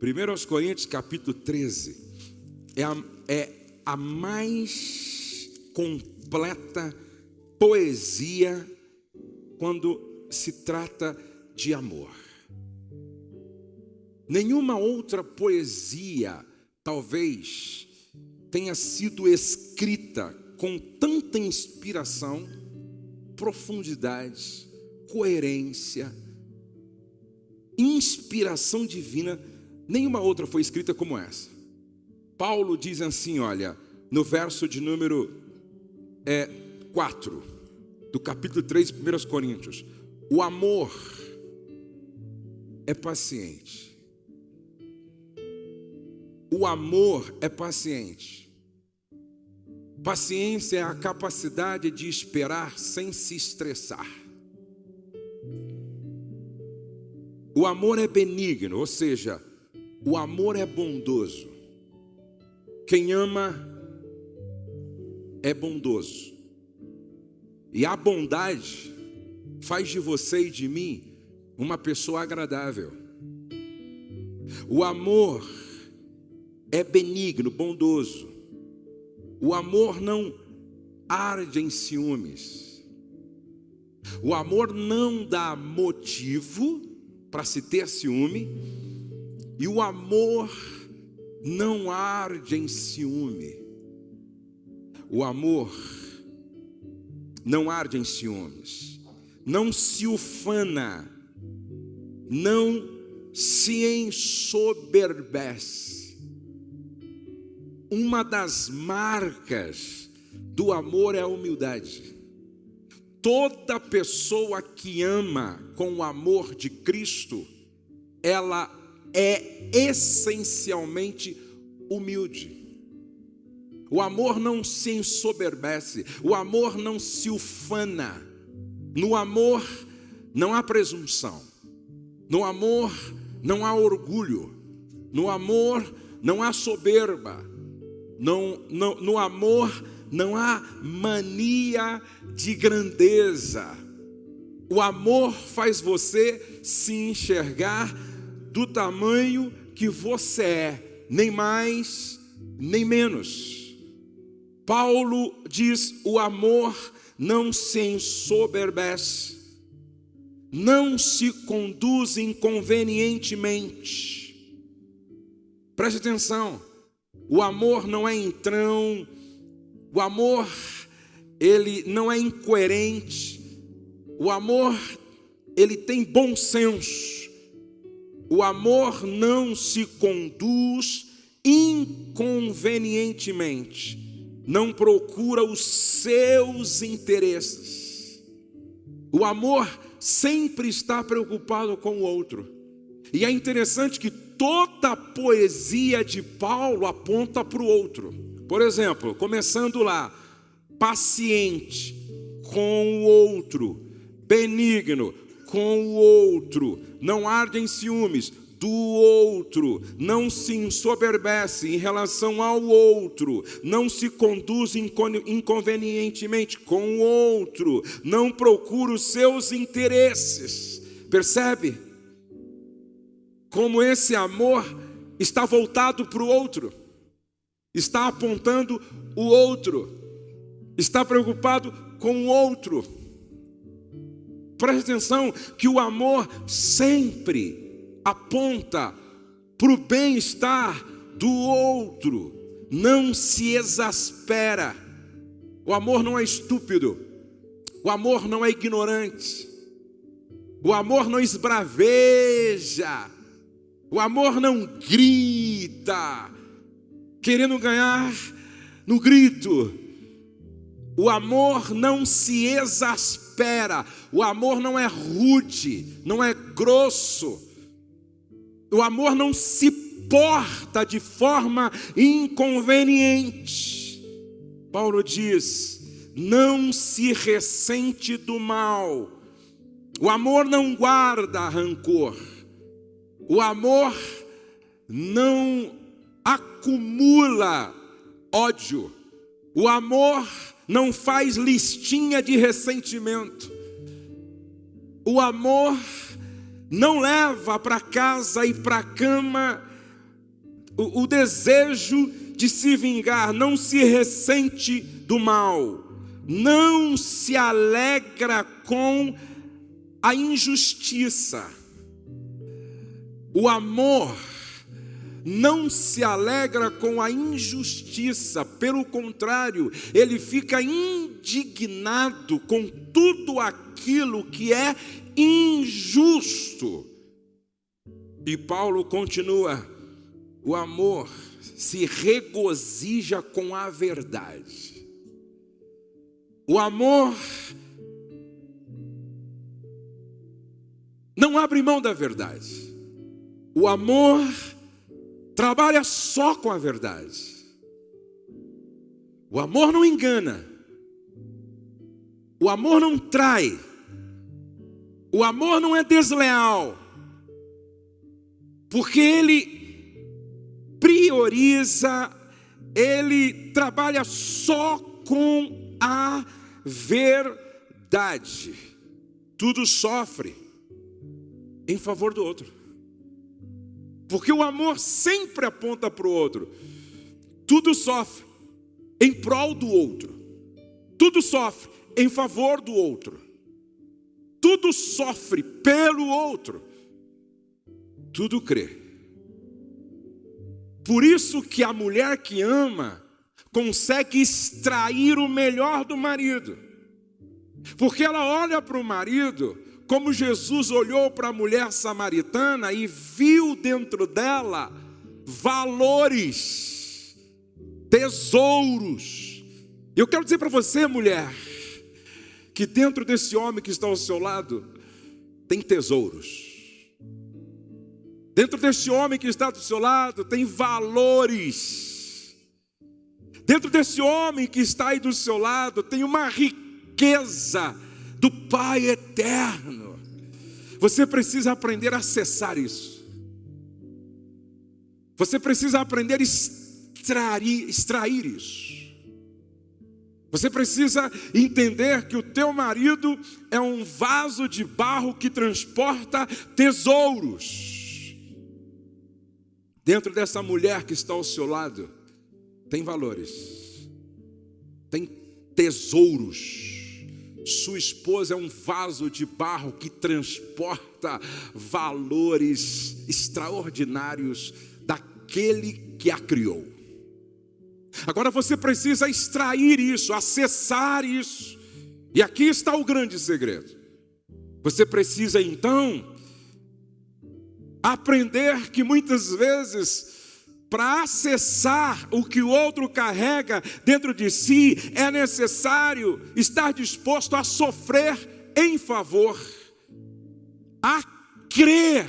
1 Coríntios capítulo 13 é a, é a mais completa poesia quando se trata de amor. Nenhuma outra poesia, talvez, tenha sido escrita com tanta inspiração, profundidade, coerência, inspiração divina. Nenhuma outra foi escrita como essa. Paulo diz assim: olha, no verso de número é, 4, do capítulo 3 de 1 Coríntios: o amor é paciente. O amor é paciente. Paciência é a capacidade de esperar sem se estressar. O amor é benigno, ou seja, o amor é bondoso. Quem ama é bondoso. E a bondade faz de você e de mim uma pessoa agradável. O amor é benigno, bondoso. O amor não arde em ciúmes. O amor não dá motivo para se ter ciúme. E o amor não arde em ciúme. O amor não arde em ciúmes, não se ufana, não se ensoberbece. Uma das marcas do amor é a humildade. Toda pessoa que ama com o amor de Cristo, ela é essencialmente humilde. O amor não se ensoberbece, o amor não se ufana. No amor não há presunção, no amor não há orgulho, no amor não há soberba, não, não, no amor não há mania de grandeza. O amor faz você se enxergar do tamanho que você é, nem mais, nem menos. Paulo diz: o amor não se ensoberbece, não se conduz inconvenientemente. Preste atenção, o amor não é entrão, o amor ele não é incoerente, o amor ele tem bom senso. O amor não se conduz inconvenientemente, não procura os seus interesses. O amor sempre está preocupado com o outro. E é interessante que toda a poesia de Paulo aponta para o outro. Por exemplo, começando lá, paciente com o outro, benigno com o outro, não arde em ciúmes do outro, não se ensoberbece em relação ao outro, não se conduz inconvenientemente com o outro, não procura os seus interesses. Percebe? Como esse amor está voltado para o outro, está apontando o outro, está preocupado com o outro. Preste atenção que o amor sempre aponta para o bem-estar do outro, não se exaspera. O amor não é estúpido, o amor não é ignorante, o amor não esbraveja, o amor não grita, querendo ganhar no grito. O amor não se exaspera, o amor não é rude, não é grosso. O amor não se porta de forma inconveniente. Paulo diz: não se ressente do mal. O amor não guarda rancor. O amor não acumula ódio. O amor não faz listinha de ressentimento. O amor não leva para casa e para cama o, o desejo de se vingar, não se ressente do mal, não se alegra com a injustiça. O amor não se alegra com a injustiça, pelo contrário, ele fica indignado com tudo aquilo que é injusto. E Paulo continua: o amor se regozija com a verdade. O amor não abre mão da verdade. O amor trabalha só com a verdade. O amor não engana. O amor não trai. O amor não é desleal. Porque ele prioriza, ele trabalha só com a verdade. Tudo sofre em favor do outro. Porque o amor sempre aponta para o outro. Tudo sofre em prol do outro. Tudo sofre em favor do outro. Tudo sofre pelo outro. Tudo crê. Por isso que a mulher que ama consegue extrair o melhor do marido. Porque ela olha para o marido como Jesus olhou para a mulher samaritana e viu dentro dela valores, tesouros. Eu quero dizer para você, mulher, que dentro desse homem que está ao seu lado tem tesouros. Dentro desse homem que está do seu lado tem valores. Dentro desse homem que está aí do seu lado tem uma riqueza do Pai eterno. Você precisa aprender a acessar isso. Você precisa aprender a extrair, extrair isso. Você precisa entender que o teu marido é um vaso de barro que transporta tesouros. Dentro dessa mulher que está ao seu lado, tem valores, tem tesouros sua esposa é um vaso de barro que transporta valores extraordinários daquele que a criou. Agora você precisa extrair isso, acessar isso. E aqui está o grande segredo. Você precisa então aprender que muitas vezes para acessar o que o outro carrega dentro de si, é necessário estar disposto a sofrer em favor, a crer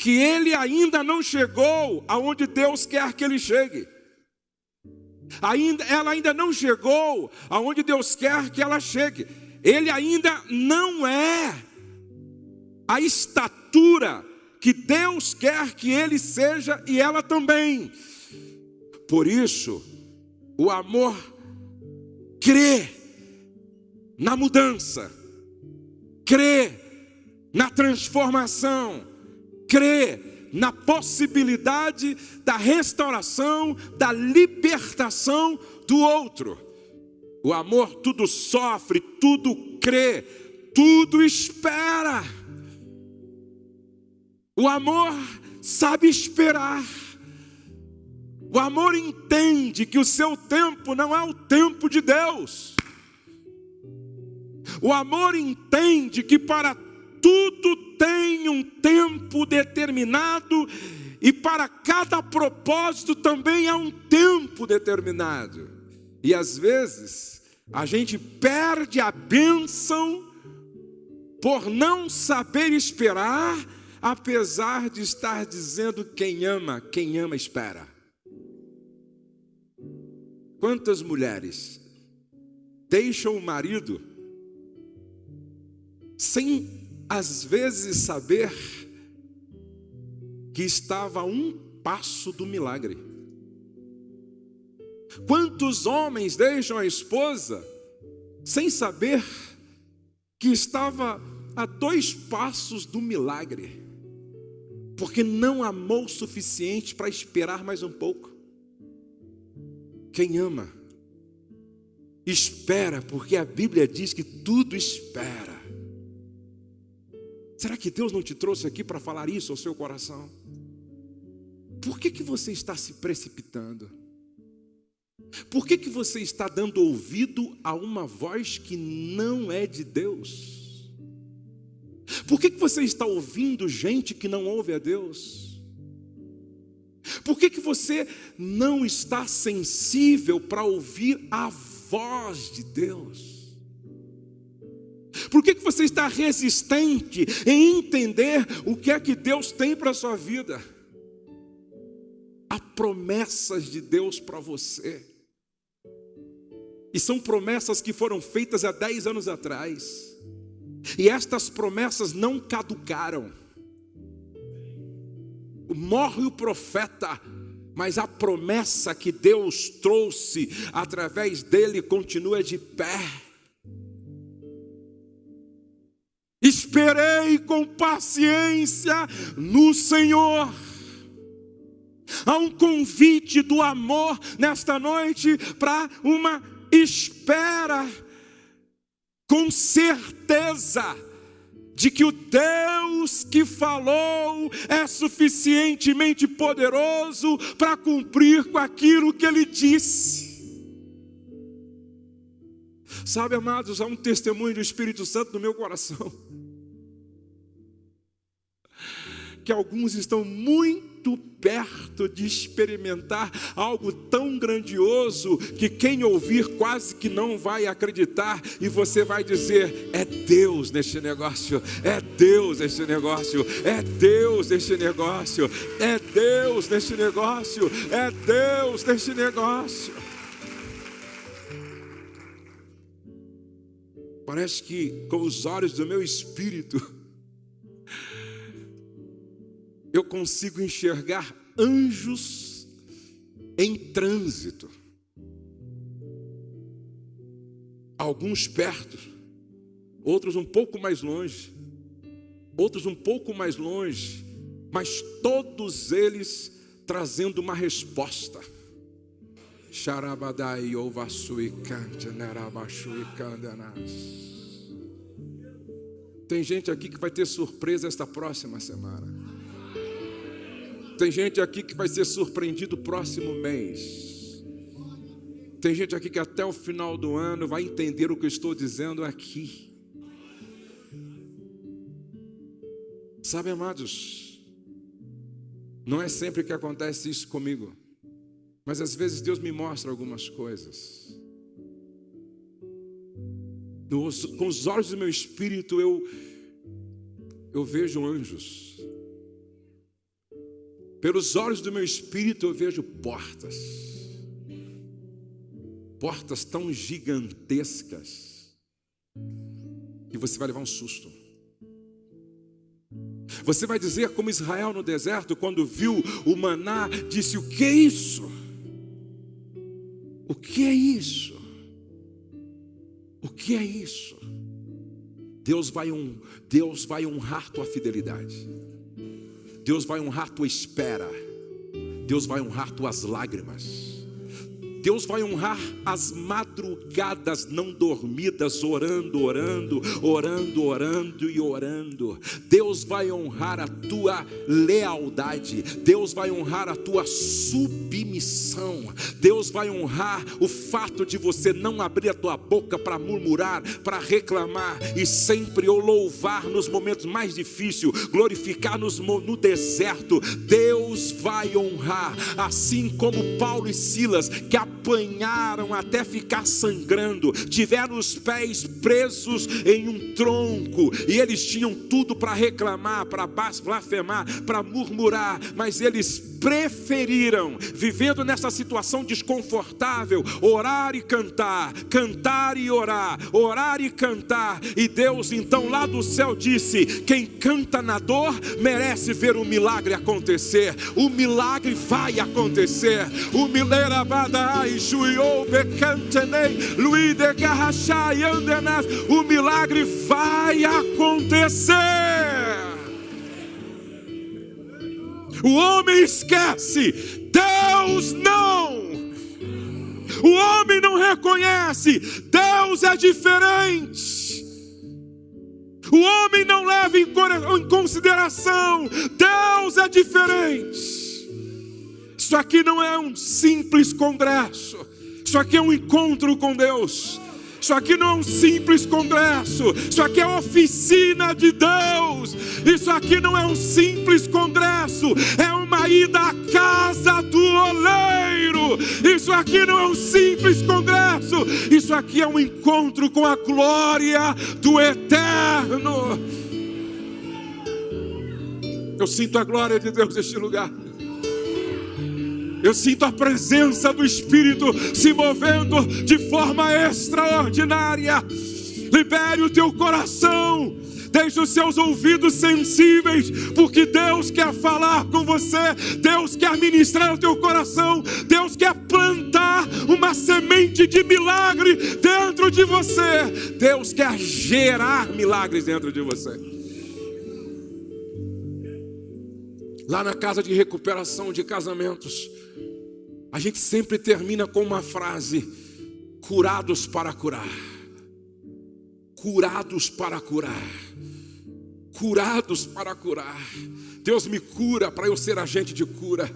que ele ainda não chegou aonde Deus quer que ele chegue. Ainda, ela ainda não chegou aonde Deus quer que ela chegue. Ele ainda não é a estatura que Deus quer que ele seja e ela também. Por isso, o amor crê na mudança, crê na transformação, crê na possibilidade da restauração, da libertação do outro. O amor tudo sofre, tudo crê, tudo espera. O amor sabe esperar. O amor entende que o seu tempo não é o tempo de Deus. O amor entende que para tudo um tempo determinado e para cada propósito também há um tempo determinado. E às vezes a gente perde a bênção por não saber esperar apesar de estar dizendo quem ama, quem ama espera. Quantas mulheres deixam o marido sem às vezes saber que estava a um passo do milagre? Quantos homens deixam a esposa sem saber que estava a dois passos do milagre? porque não amou o suficiente para esperar mais um pouco. Quem ama, espera, porque a Bíblia diz que tudo espera. Será que Deus não te trouxe aqui para falar isso ao seu coração? Por que, que você está se precipitando? Por que, que você está dando ouvido a uma voz que não é de Deus? Por que, que você está ouvindo gente que não ouve a Deus? Por que, que você não está sensível para ouvir a voz de Deus? Por que, que você está resistente em entender o que é que Deus tem para a sua vida? Há promessas de Deus para você. E são promessas que foram feitas há 10 anos atrás. E estas promessas não caducaram. Morre o profeta, mas a promessa que Deus trouxe através dele continua de pé. Esperei com paciência no Senhor. Há um convite do amor nesta noite para uma espera com certeza de que o Deus que falou é suficientemente poderoso para cumprir com aquilo que ele disse. Sabe, amados, há um testemunho do Espírito Santo no meu coração. Que alguns estão muito perto de experimentar algo tão grandioso que quem ouvir quase que não vai acreditar e você vai dizer: é Deus neste negócio, é Deus neste negócio, é Deus neste negócio, é Deus neste negócio, é Deus neste negócio. Parece que com os olhos do meu espírito eu consigo enxergar anjos em trânsito. Alguns perto, outros um pouco mais longe, outros um pouco mais longe, mas todos eles trazendo uma resposta. Xarabadai Tem gente aqui que vai ter surpresa esta próxima semana. Tem gente aqui que vai ser surpreendido próximo mês. Tem gente aqui que até o final do ano vai entender o que eu estou dizendo aqui. Sabe, amados, não é sempre que acontece isso comigo, mas às vezes Deus me mostra algumas coisas. com os olhos do meu espírito eu eu vejo anjos. Pelos olhos do meu espírito eu vejo portas, portas tão gigantescas, que você vai levar um susto. Você vai dizer como Israel no deserto, quando viu o maná, disse: O que é isso? O que é isso? O que é isso? Deus vai, um, Deus vai honrar tua fidelidade. Deus vai honrar tua espera. Deus vai honrar tuas lágrimas. Deus vai honrar as madrugadas não dormidas, orando, orando, orando, orando e orando. Deus vai honrar a tua lealdade. Deus vai honrar a tua submissão. Deus vai honrar o fato de você não abrir a tua boca para murmurar, para reclamar e sempre o louvar nos momentos mais difíceis, glorificar nos, no deserto. Deus vai honrar, assim como Paulo e Silas que a apanharam até ficar sangrando, tiveram os pés presos em um tronco, e eles tinham tudo para reclamar, para blasfemar, para murmurar, mas eles preferiram, vivendo nessa situação desconfortável, orar e cantar, cantar e orar, orar e cantar. E Deus então lá do céu disse: quem canta na dor merece ver o milagre acontecer. O milagre vai acontecer. O milagre o milagre vai acontecer. O homem esquece, Deus não. O homem não reconhece, Deus é diferente. O homem não leva em consideração, Deus é diferente. Isso aqui não é um simples congresso, isso aqui é um encontro com Deus. Isso aqui não é um simples congresso, isso aqui é oficina de Deus. Isso aqui não é um simples congresso, é uma ida à casa do oleiro. Isso aqui não é um simples congresso, isso aqui é um encontro com a glória do eterno. Eu sinto a glória de Deus neste lugar. Eu sinto a presença do Espírito se movendo de forma extraordinária. Libere o teu coração. Deixe os seus ouvidos sensíveis, porque Deus quer falar com você, Deus quer ministrar o teu coração, Deus quer plantar uma semente de milagre dentro de você, Deus quer gerar milagres dentro de você. Lá na casa de recuperação de casamentos, a gente sempre termina com uma frase: curados para curar. Curados para curar. Curados para curar. Deus me cura para eu ser agente de cura.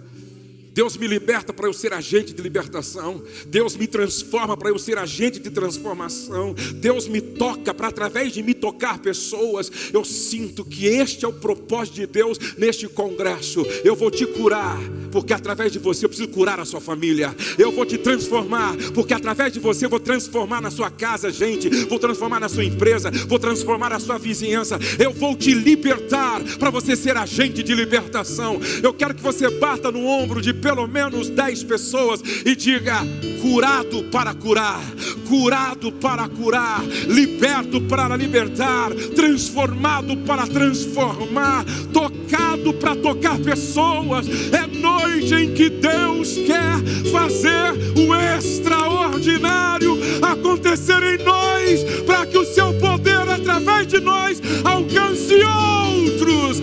Deus me liberta para eu ser agente de libertação. Deus me transforma para eu ser agente de transformação. Deus me toca para através de me tocar pessoas. Eu sinto que este é o propósito de Deus neste congresso. Eu vou te curar, porque através de você eu preciso curar a sua família. Eu vou te transformar, porque através de você eu vou transformar na sua casa, gente. Vou transformar na sua empresa, vou transformar a sua vizinhança. Eu vou te libertar para você ser agente de libertação. Eu quero que você bata no ombro de pelo menos dez pessoas e diga: curado para curar, curado para curar, liberto para libertar, transformado para transformar, tocado para tocar pessoas. É noite em que Deus quer fazer o extraordinário acontecer em nós, para que o seu poder através de nós alcance outros,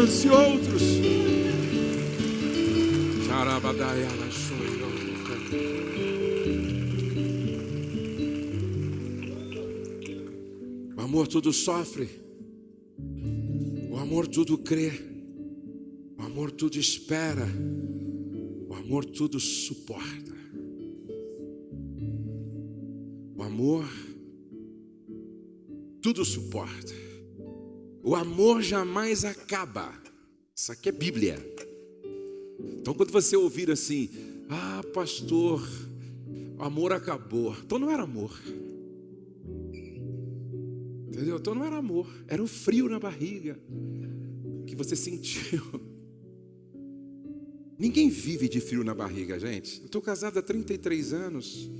alcance outros. O amor tudo sofre, o amor tudo crê, o amor tudo espera, o amor tudo suporta. O amor tudo suporta. O amor jamais acaba. Isso aqui é Bíblia. Então, quando você ouvir assim, ah, pastor, o amor acabou. Então não era amor. Entendeu? Então não era amor. Era o frio na barriga que você sentiu. Ninguém vive de frio na barriga, gente. Eu estou casado há 33 anos.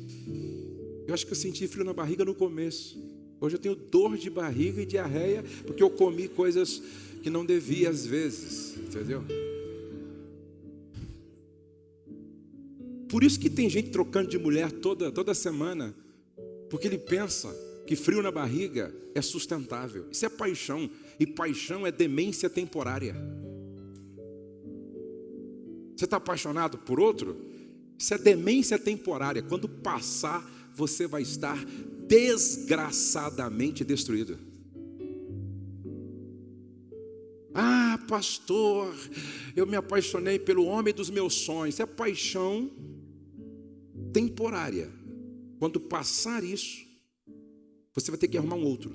Eu acho que eu senti frio na barriga no começo. Hoje eu tenho dor de barriga e diarreia porque eu comi coisas que não devia às vezes, entendeu? Por isso que tem gente trocando de mulher toda, toda semana, porque ele pensa que frio na barriga é sustentável. Isso é paixão, e paixão é demência temporária. Você está apaixonado por outro? Isso é demência temporária. Quando passar, você vai estar desgraçadamente destruído. Ah, pastor, eu me apaixonei pelo homem dos meus sonhos. É paixão temporária. Quando passar isso, você vai ter que arrumar um outro.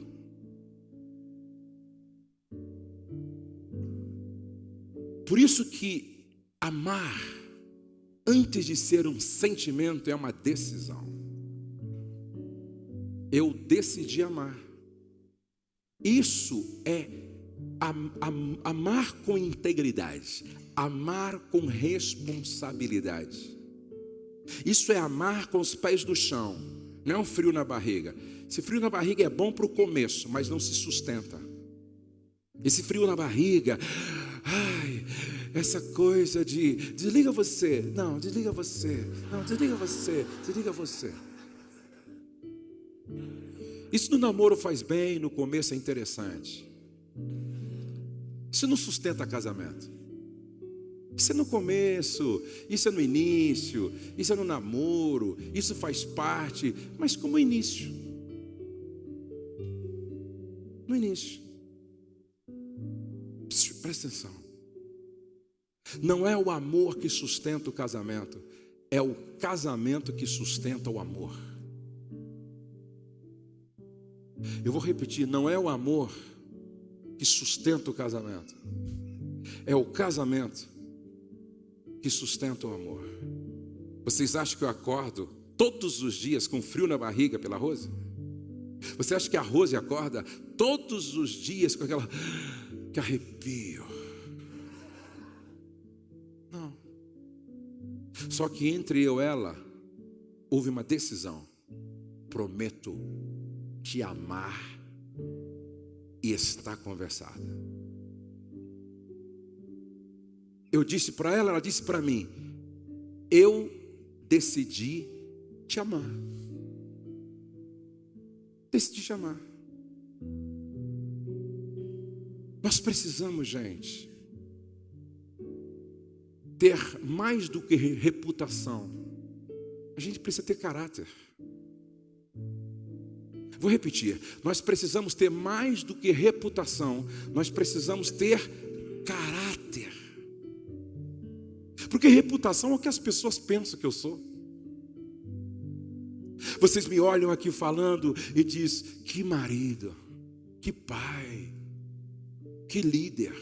Por isso que amar, antes de ser um sentimento, é uma decisão eu decidi amar. Isso é am, am, amar com integridade, amar com responsabilidade. Isso é amar com os pés no chão, não é frio na barriga. Esse frio na barriga é bom para o começo, mas não se sustenta. Esse frio na barriga, ai, essa coisa de desliga você, não, desliga você, não, desliga você, desliga você. Isso no namoro faz bem, no começo é interessante. Isso não sustenta casamento. Isso é no começo, isso é no início, isso é no namoro, isso faz parte, mas como início. No início. Presta atenção. Não é o amor que sustenta o casamento, é o casamento que sustenta o amor. Eu vou repetir: não é o amor que sustenta o casamento, é o casamento que sustenta o amor. Vocês acham que eu acordo todos os dias com frio na barriga pela Rose? Você acha que a Rose acorda todos os dias com aquela que arrepio? Não. Só que entre eu e ela houve uma decisão. Prometo te amar e está conversada. Eu disse para ela, ela disse para mim: Eu decidi te amar. Decidi te amar. Nós precisamos, gente, ter mais do que reputação. A gente precisa ter caráter. Vou repetir: nós precisamos ter mais do que reputação, nós precisamos ter caráter. Porque reputação é o que as pessoas pensam que eu sou. Vocês me olham aqui falando e diz: que marido, que pai, que líder,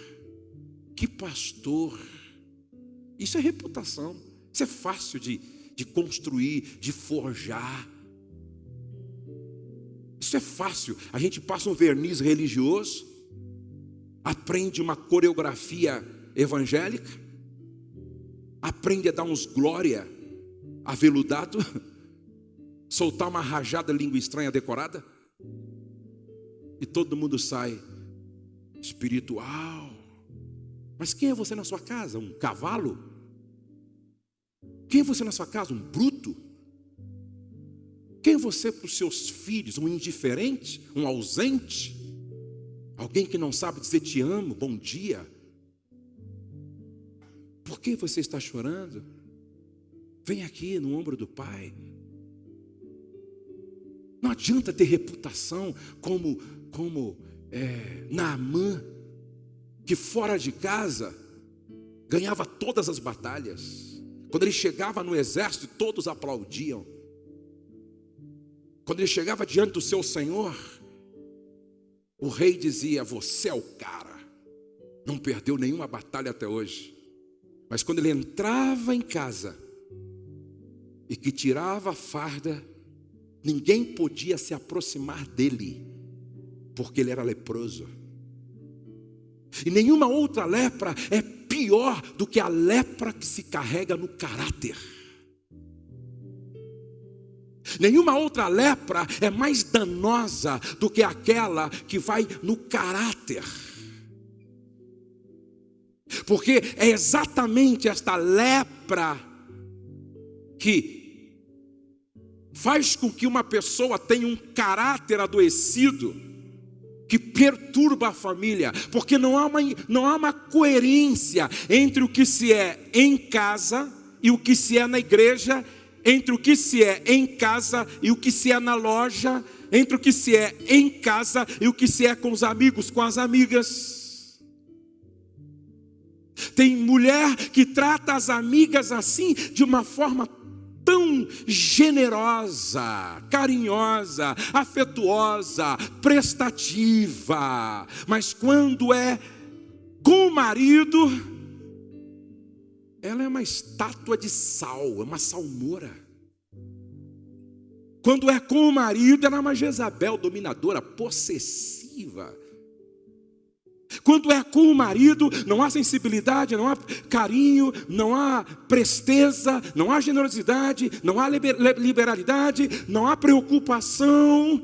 que pastor. Isso é reputação. Isso é fácil de, de construir, de forjar. Isso é fácil. A gente passa um verniz religioso, aprende uma coreografia evangélica, aprende a dar uns glória aveludado, soltar uma rajada língua estranha decorada, e todo mundo sai espiritual. Mas quem é você na sua casa? Um cavalo? Quem é você na sua casa? Um bruto? Você para os seus filhos? Um indiferente? Um ausente? Alguém que não sabe dizer te amo, bom dia? Por que você está chorando? Vem aqui no ombro do Pai. Não adianta ter reputação como, como é, Naamã, que fora de casa ganhava todas as batalhas. Quando ele chegava no exército, todos aplaudiam. Quando ele chegava diante do seu senhor, o rei dizia: Você é o cara, não perdeu nenhuma batalha até hoje. Mas quando ele entrava em casa e que tirava a farda, ninguém podia se aproximar dele, porque ele era leproso. E nenhuma outra lepra é pior do que a lepra que se carrega no caráter. Nenhuma outra lepra é mais danosa do que aquela que vai no caráter. Porque é exatamente esta lepra que faz com que uma pessoa tenha um caráter adoecido, que perturba a família, porque não há uma, não há uma coerência entre o que se é em casa e o que se é na igreja entre o que se é em casa e o que se é na loja, entre o que se é em casa e o que se é com os amigos, com as amigas. Tem mulher que trata as amigas assim, de uma forma tão generosa, carinhosa, afetuosa, prestativa, mas quando é com o marido, ela é uma estátua de sal, é uma salmoura. Quando é com o marido, ela é uma Jezabel dominadora, possessiva. Quando é com o marido, não há sensibilidade, não há carinho, não há presteza, não há generosidade, não há liberalidade, não há preocupação,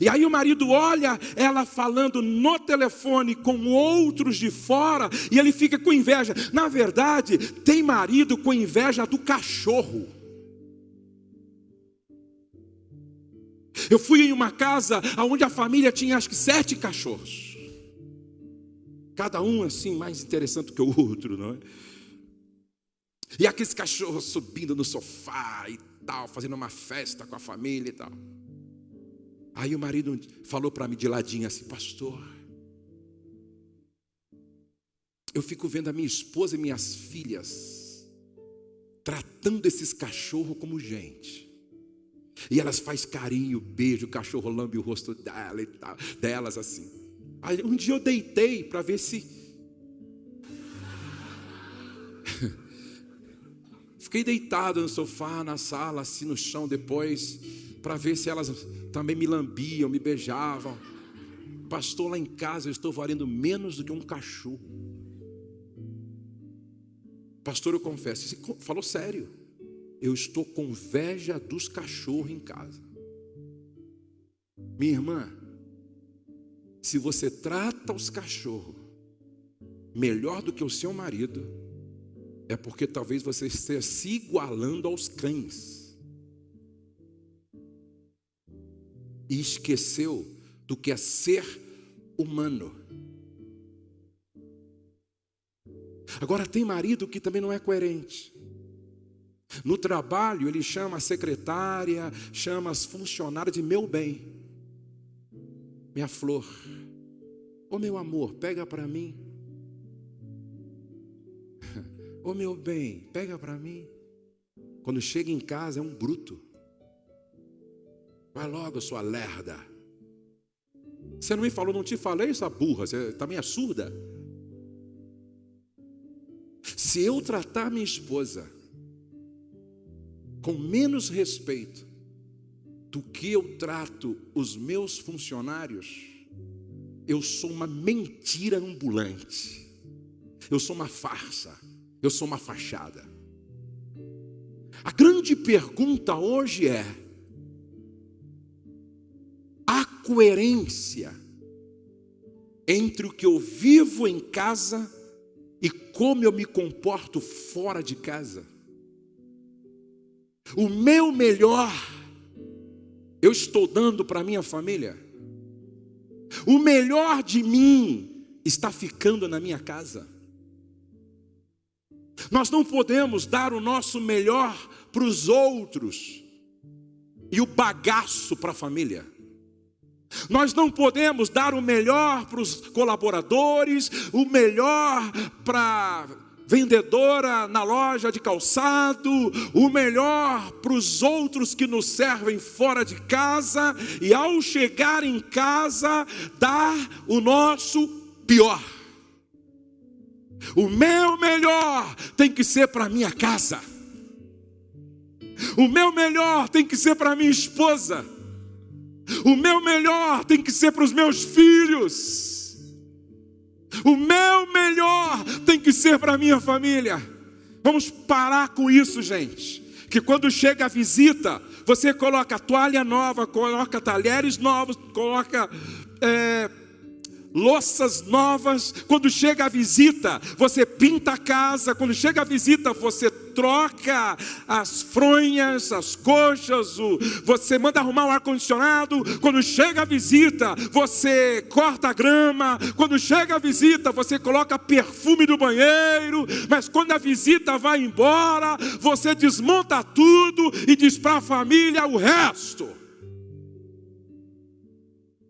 e aí o marido olha ela falando no telefone com outros de fora e ele fica com inveja. Na verdade, tem marido com inveja do cachorro. Eu fui em uma casa onde a família tinha acho que sete cachorros. Cada um assim mais interessante que o outro, não é? E aqueles cachorros subindo no sofá e tal, fazendo uma festa com a família e tal. Aí o marido falou para mim de ladinho assim, pastor, eu fico vendo a minha esposa e minhas filhas tratando esses cachorros como gente. E elas faz carinho, beijo, o cachorro lambe o rosto dela e tal, delas assim. Aí um dia eu deitei para ver se Fiquei deitado no sofá, na sala, assim no chão depois, para ver se elas também me lambiam, me beijavam. Pastor, lá em casa eu estou valendo menos do que um cachorro. Pastor, eu confesso, você falou sério. Eu estou com inveja dos cachorros em casa. Minha irmã, se você trata os cachorros melhor do que o seu marido, é porque talvez você esteja se igualando aos cães. E esqueceu do que é ser humano. Agora, tem marido que também não é coerente. No trabalho, ele chama a secretária, chama as funcionárias de meu bem, minha flor, ô oh, meu amor, pega para mim. Ô oh, meu bem, pega para mim. Quando chega em casa, é um bruto. Vai logo, sua lerda. Você não me falou, não te falei, essa burra, você também é surda. Se eu tratar minha esposa com menos respeito do que eu trato os meus funcionários, eu sou uma mentira ambulante, eu sou uma farsa, eu sou uma fachada. A grande pergunta hoje é: coerência entre o que eu vivo em casa e como eu me comporto fora de casa. O meu melhor eu estou dando para minha família. O melhor de mim está ficando na minha casa. Nós não podemos dar o nosso melhor para os outros e o bagaço para a família. Nós não podemos dar o melhor para os colaboradores, o melhor para vendedora na loja de calçado, o melhor para os outros que nos servem fora de casa, e ao chegar em casa, dar o nosso pior. O meu melhor tem que ser para minha casa. O meu melhor tem que ser para minha esposa. O meu melhor tem que ser para os meus filhos. O meu melhor tem que ser para a minha família. Vamos parar com isso, gente. Que quando chega a visita, você coloca toalha nova, coloca talheres novos, coloca é, louças novas. Quando chega a visita, você pinta a casa. Quando chega a visita, você troca as fronhas, as coxas, o, você manda arrumar o ar-condicionado. Quando chega a visita, você corta a grama. Quando chega a visita, você coloca perfume do banheiro. Mas quando a visita vai embora, você desmonta tudo e diz para a família o resto.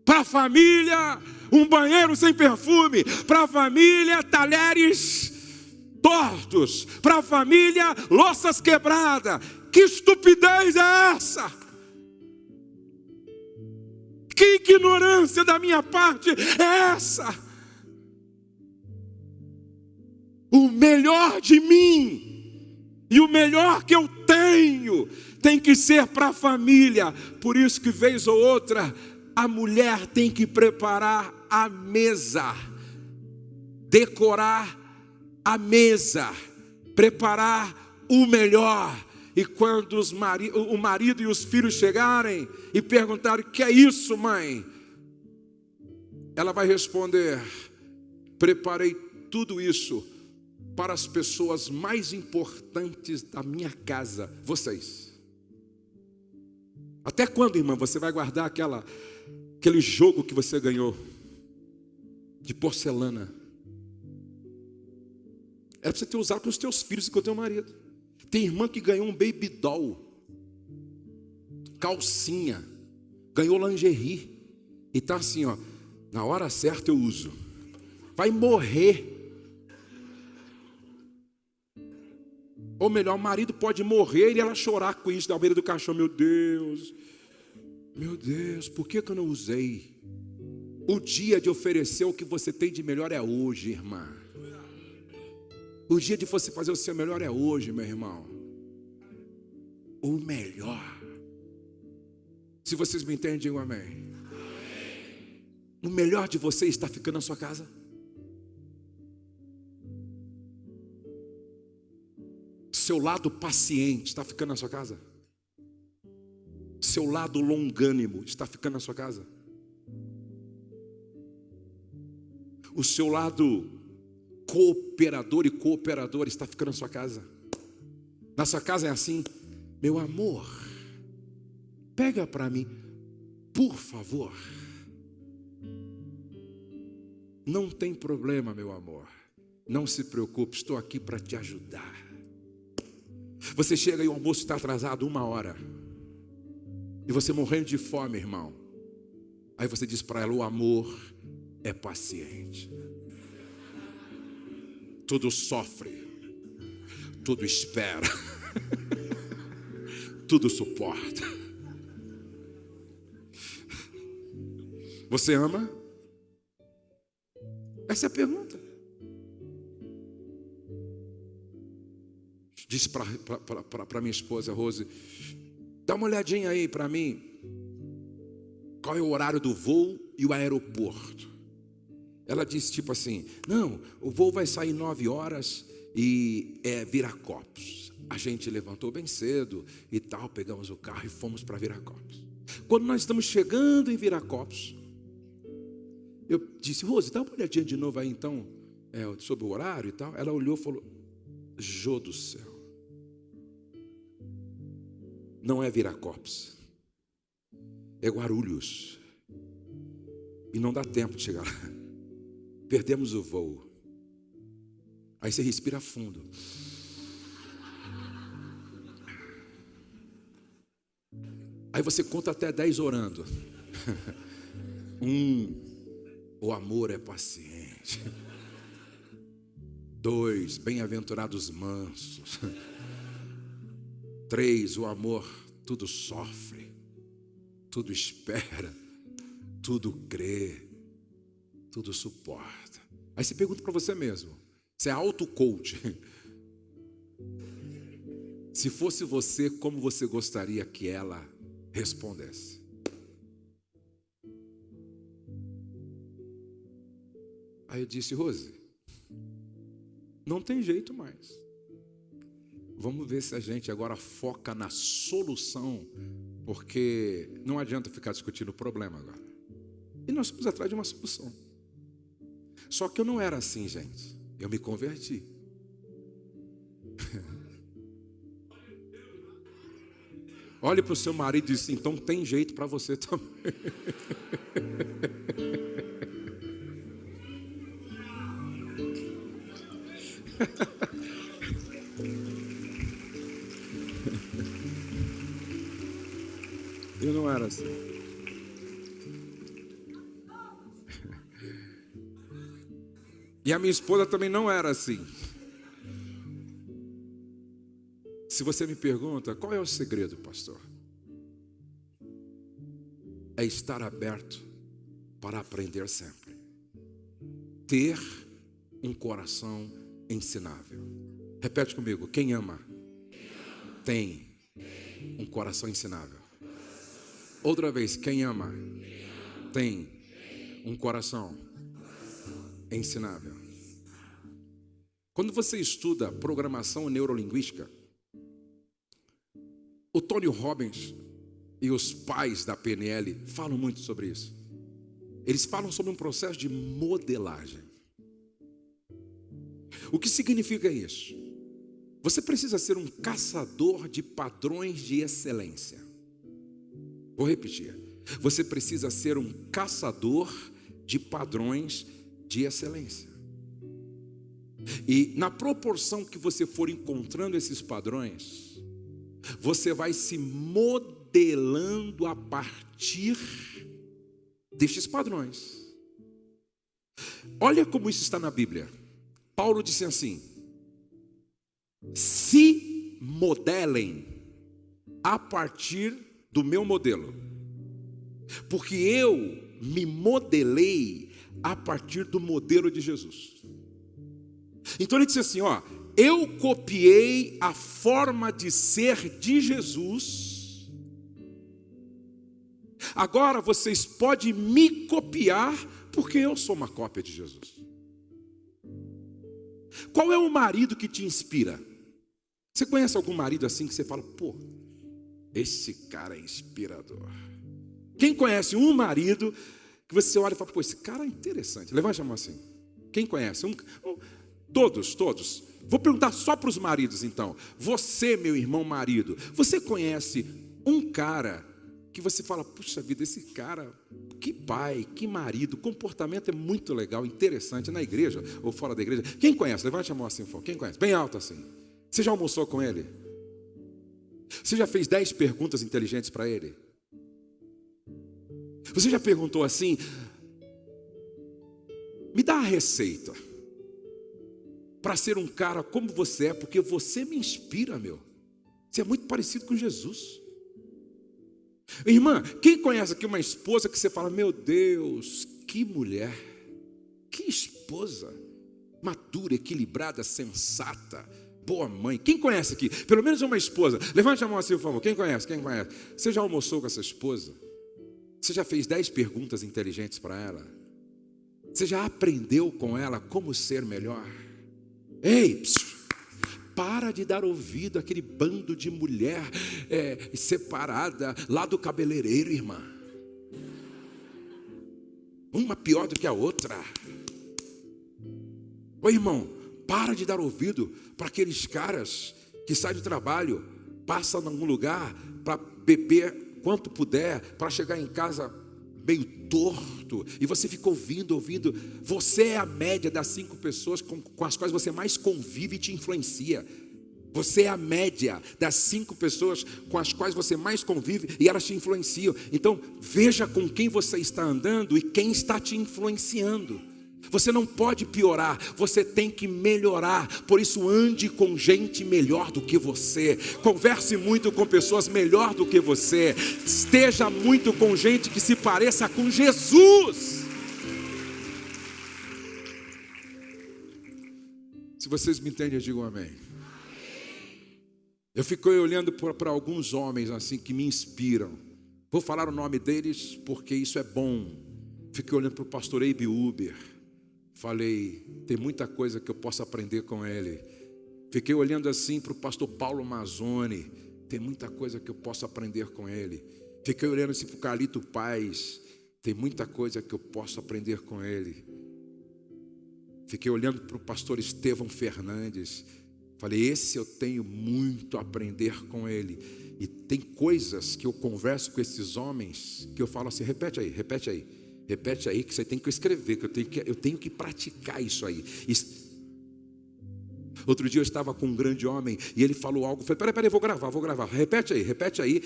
Para a família, um banheiro sem perfume, para a família, talheres tortos, para a família, louças quebradas. Que estupidez é essa? Que ignorância da minha parte é essa? O melhor de mim e o melhor que eu tenho tem que ser para a família. Por isso que vez ou outra a mulher tem que preparar a mesa, decorar a mesa, preparar o melhor. E quando mari o marido e os filhos chegarem e perguntarem: "Que é isso, mãe?", ela vai responder: "Preparei tudo isso para as pessoas mais importantes da minha casa, vocês. Até quando, irmã, você vai guardar aquela, aquele jogo que você ganhou de porcelana? Era para você ter usado com os teus filhos e com o teu marido. Tem irmã que ganhou um baby doll, calcinha, ganhou lingerie, e está assim, ó, na hora certa eu uso. Vai morrer. Ou melhor, o marido pode morrer e ela chorar com isso da beira do caixão. Meu Deus, meu Deus, por que, que eu não usei? O dia de oferecer o que você tem de melhor é hoje, irmã. O dia de você fazer o seu melhor é hoje, meu irmão. O melhor. Se vocês me entendem, digam amém. amém. O melhor de você está ficando na sua casa. Seu lado paciente está ficando na sua casa. Seu lado longânimo está ficando na sua casa. O seu lado cooperador e cooperador está ficando na sua casa. Na sua casa é assim, meu amor, pega para mim, por favor. Não tem problema, meu amor. Não se preocupe, estou aqui para te ajudar. Você chega e o almoço está atrasado uma hora. E você morrendo de fome, irmão. Aí você diz para ela: o amor é paciente tudo sofre, tudo espera, tudo suporta. Você ama? Essa é a pergunta. Disse para minha esposa Rose: dá uma olhadinha aí para mim. Qual é o horário do voo e o aeroporto? Ela disse tipo assim: Não, o voo vai sair nove horas e é Viracopos. A gente levantou bem cedo e tal, pegamos o carro e fomos para Viracopos. Quando nós estamos chegando em Viracopos, eu disse, Rose, dá uma olhadinha de novo aí então, é, sobre o horário e tal. Ela olhou e falou: Jô do céu. Não é Viracopos, é Guarulhos. E não dá tempo de chegar lá. Perdemos o voo. Aí você respira fundo. Aí você conta até dez orando. Um, o amor é paciente. Dois, bem-aventurados mansos. Três, o amor tudo sofre, tudo espera, tudo crê tudo suporta. Aí você pergunta para você mesmo: você é auto-coach? Se fosse você, como você gostaria que ela respondesse? Aí eu disse, Rose, não tem jeito mais. Vamos ver se a gente agora foca na solução, porque não adianta ficar discutindo o problema agora. E nós fomos atrás de uma solução. Só que eu não era assim, gente. Eu me converti. Olhe para o seu marido e diz: assim, então tem jeito para você também. Eu não era assim. E a minha esposa também não era assim. Se você me pergunta, qual é o segredo, pastor? É estar aberto para aprender sempre. Ter um coração ensinável. Repete comigo: quem ama tem um coração ensinável. Outra vez, quem ama tem um coração ensinável. Quando você estuda programação neurolinguística, o Tony Robbins e os pais da PNL falam muito sobre isso. Eles falam sobre um processo de modelagem. O que significa isso? Você precisa ser um caçador de padrões de excelência. Vou repetir. Você precisa ser um caçador de padrões de excelência. E na proporção que você for encontrando esses padrões, você vai se modelando a partir destes padrões. Olha como isso está na Bíblia. Paulo disse assim: se modelem a partir do meu modelo, porque eu me modelei a partir do modelo de Jesus. Então ele disse assim: ó, eu copiei a forma de ser de Jesus. Agora vocês podem me copiar, porque eu sou uma cópia de Jesus. Qual é o marido que te inspira? Você conhece algum marido assim que você fala, pô, esse cara é inspirador. Quem conhece um marido que você olha e fala, pô, esse cara é interessante. Levante a mão assim. Quem conhece? Um, um, todos, todos. Vou perguntar só para os maridos então. Você, meu irmão marido, você conhece um cara que você fala, puxa vida, esse cara, que pai, que marido, comportamento é muito legal, interessante na igreja ou fora da igreja. Quem conhece? Levante a mão assim, quem conhece? Bem alto assim. Você já almoçou com ele? Você já fez dez perguntas inteligentes para ele? Você já perguntou assim? Me dá a receita para ser um cara como você é, porque você me inspira, meu. Você é muito parecido com Jesus. Irmã, quem conhece aqui uma esposa que você fala, meu Deus, que mulher, que esposa, madura, equilibrada, sensata, boa mãe. Quem conhece aqui? Pelo menos uma esposa. Levante a mão assim, por favor. Quem conhece? Quem conhece? Você já almoçou com essa esposa? Você já fez dez perguntas inteligentes para ela? Você já aprendeu com ela como ser melhor? Ei, psiu, para de dar ouvido àquele bando de mulher é, separada lá do cabeleireiro, irmã. Uma pior do que a outra. Ô irmão, para de dar ouvido para aqueles caras que saem do trabalho, passam algum lugar para beber quanto puder, para chegar em casa meio torto, e você fica ouvindo, ouvindo. Você é a média das cinco pessoas com, com as quais você mais convive e te influencia. Você é a média das cinco pessoas com as quais você mais convive e elas te influenciam. Então, veja com quem você está andando e quem está te influenciando. Você não pode piorar, você tem que melhorar. Por isso, ande com gente melhor do que você. Converse muito com pessoas melhor do que você. Esteja muito com gente que se pareça com Jesus. Se vocês me entendem, eu digo amém. Eu fico olhando para alguns homens assim que me inspiram. Vou falar o nome deles porque isso é bom. Fiquei olhando para o pastor Abe Uber Falei, tem muita coisa que eu posso aprender com ele. Fiquei olhando assim para o pastor Paulo Mazzoni, tem muita coisa que eu posso aprender com ele. Fiquei olhando assim para o Calito Paz, tem muita coisa que eu posso aprender com ele. Fiquei olhando para o pastor Estevão Fernandes, falei, esse eu tenho muito a aprender com ele. E tem coisas que eu converso com esses homens que eu falo assim, repete aí, repete aí. Repete aí que você tem que escrever, que eu tenho que, eu tenho que praticar isso aí. Outro dia eu estava com um grande homem e ele falou algo. Falei: peraí, peraí, vou gravar, vou gravar. Repete aí, repete aí.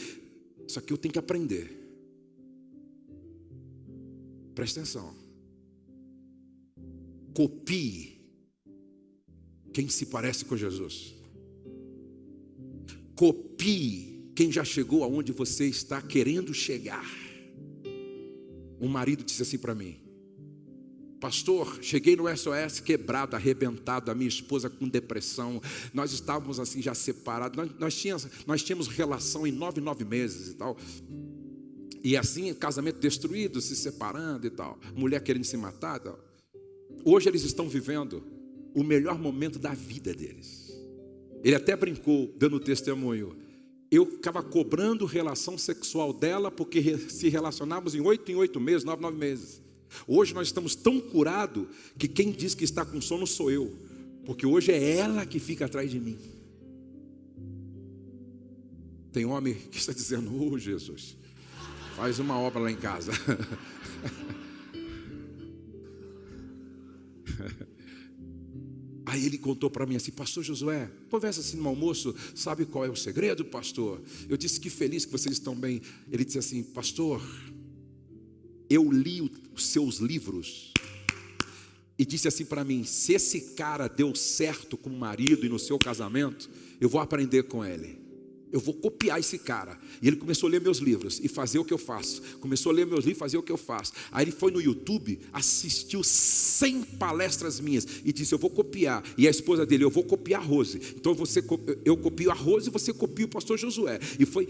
Isso aqui eu tenho que aprender. Presta atenção. Copie quem se parece com Jesus. Copie quem já chegou aonde você está querendo chegar. Um marido disse assim para mim: Pastor, cheguei no SOS quebrado, arrebentado, a minha esposa com depressão. Nós estávamos assim já separados. Nós, nós, tínhamos, nós tínhamos relação em nove, nove meses e tal. E assim, casamento destruído, se separando e tal. Mulher querendo se matar tal. Hoje eles estão vivendo o melhor momento da vida deles. Ele até brincou, dando testemunho eu ficava cobrando relação sexual dela, porque se relacionávamos em oito em oito meses, nove, nove meses. Hoje nós estamos tão curados que quem diz que está com sono sou eu, porque hoje é ela que fica atrás de mim. Tem homem que está dizendo, oh Jesus, Faz uma obra lá em casa. Aí ele contou para mim assim, pastor Josué, conversa assim no almoço, sabe qual é o segredo, pastor? Eu disse que feliz que vocês estão bem. Ele disse assim, pastor, eu li os seus livros e disse assim para mim: se esse cara deu certo com o marido e no seu casamento, eu vou aprender com ele. Eu vou copiar esse cara. E ele começou a ler meus livros e fazer o que eu faço. Começou a ler meus livros e fazer o que eu faço. Aí ele foi no YouTube, assistiu 100 palestras minhas e disse: Eu vou copiar. E a esposa dele: Eu vou copiar a Rose. Então você, eu copio a Rose e você copia o pastor Josué. E foi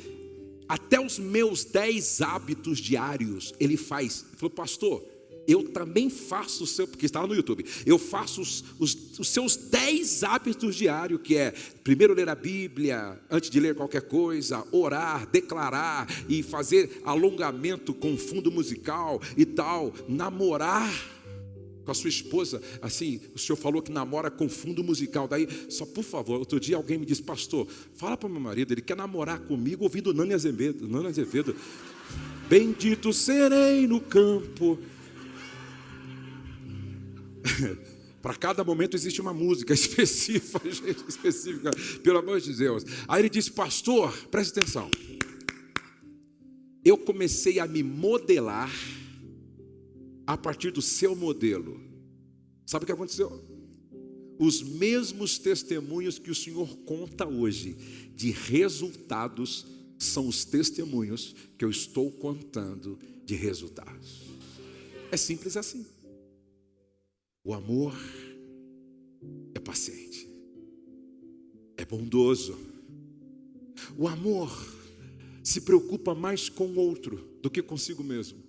até os meus 10 hábitos diários. Ele faz. Ele falou: Pastor, eu também faço o seu, porque estava no YouTube, eu faço os, os, os, seus dez hábitos diários, que é primeiro ler a Bíblia, antes de ler qualquer coisa, orar, declarar e fazer alongamento com fundo musical e tal, namorar com a sua esposa, assim, o senhor falou que namora com fundo musical, daí, só por favor, outro dia alguém me disse, pastor, fala para meu marido, ele quer namorar comigo ouvindo Nani Azevedo, Nani Azevedo, bendito serei no campo, Para cada momento existe uma música específica, específica, pelo amor de Deus. Aí ele disse, pastor, preste atenção. Eu comecei a me modelar a partir do seu modelo. Sabe o que aconteceu? Os mesmos testemunhos que o Senhor conta hoje de resultados são os testemunhos que eu estou contando de resultados. É simples assim. O amor é paciente, é bondoso. O amor se preocupa mais com o outro do que consigo mesmo.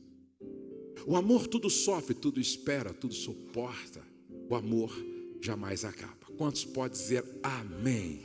O amor tudo sofre, tudo espera, tudo suporta. O amor jamais acaba. Quantos podem dizer amém?